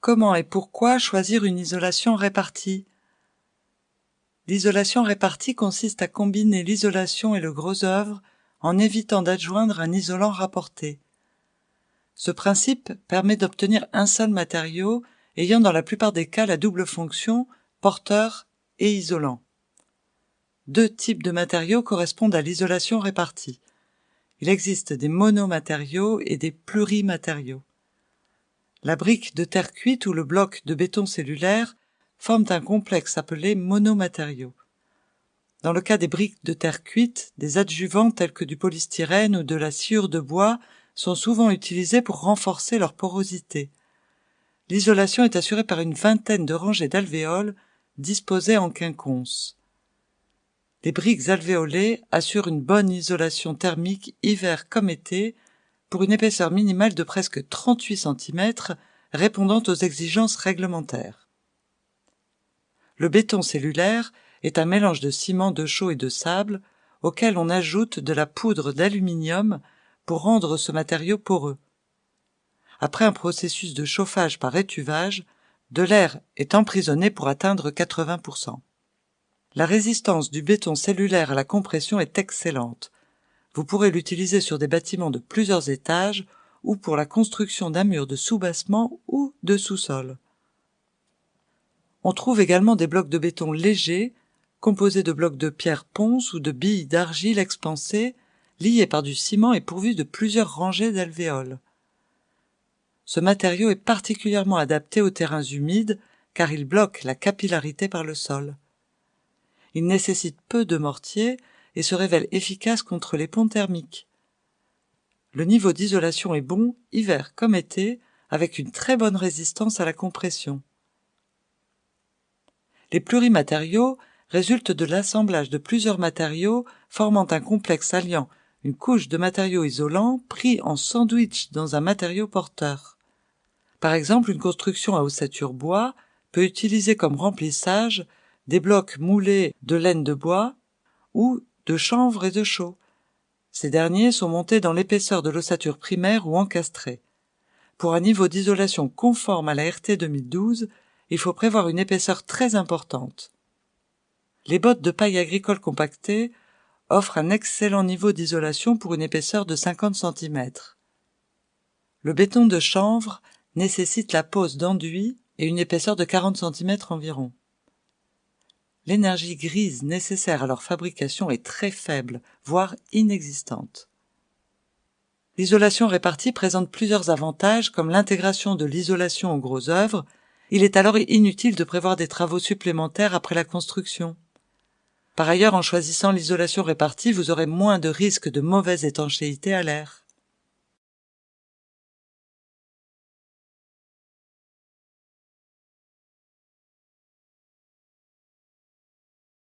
Comment et pourquoi choisir une isolation répartie? L'isolation répartie consiste à combiner l'isolation et le gros œuvre en évitant d'adjoindre un isolant rapporté. Ce principe permet d'obtenir un seul matériau ayant dans la plupart des cas la double fonction porteur et isolant. Deux types de matériaux correspondent à l'isolation répartie. Il existe des monomatériaux et des plurimatériaux. La brique de terre cuite ou le bloc de béton cellulaire forment un complexe appelé monomatériaux. Dans le cas des briques de terre cuite, des adjuvants tels que du polystyrène ou de la sciure de bois sont souvent utilisés pour renforcer leur porosité. L'isolation est assurée par une vingtaine de rangées d'alvéoles disposées en quinconce. Les briques alvéolées assurent une bonne isolation thermique hiver comme été pour une épaisseur minimale de presque 38 cm répondant aux exigences réglementaires. Le béton cellulaire est un mélange de ciment de chaux et de sable auquel on ajoute de la poudre d'aluminium pour rendre ce matériau poreux. Après un processus de chauffage par étuvage, de l'air est emprisonné pour atteindre 80%. La résistance du béton cellulaire à la compression est excellente. Vous pourrez l'utiliser sur des bâtiments de plusieurs étages ou pour la construction d'un mur de soubassement ou de sous-sol. On trouve également des blocs de béton légers, composés de blocs de pierre ponce ou de billes d'argile expansées, liés par du ciment et pourvus de plusieurs rangées d'alvéoles. Ce matériau est particulièrement adapté aux terrains humides car il bloque la capillarité par le sol. Il nécessite peu de mortier et se révèle efficace contre les ponts thermiques. Le niveau d'isolation est bon, hiver comme été, avec une très bonne résistance à la compression. Les plurimatériaux résultent de l'assemblage de plusieurs matériaux formant un complexe alliant une couche de matériaux isolants pris en sandwich dans un matériau porteur. Par exemple, une construction à ossature bois peut utiliser comme remplissage des blocs moulés de laine de bois ou de chanvre et de chaux. Ces derniers sont montés dans l'épaisseur de l'ossature primaire ou encastrés. Pour un niveau d'isolation conforme à la RT 2012, il faut prévoir une épaisseur très importante. Les bottes de paille agricole compactées offrent un excellent niveau d'isolation pour une épaisseur de 50 cm. Le béton de chanvre nécessite la pose d'enduit et une épaisseur de 40 cm environ. L'énergie grise nécessaire à leur fabrication est très faible, voire inexistante. L'isolation répartie présente plusieurs avantages comme l'intégration de l'isolation aux gros œuvres, il est alors inutile de prévoir des travaux supplémentaires après la construction. Par ailleurs, en choisissant l'isolation répartie, vous aurez moins de risques de mauvaise étanchéité à l'air.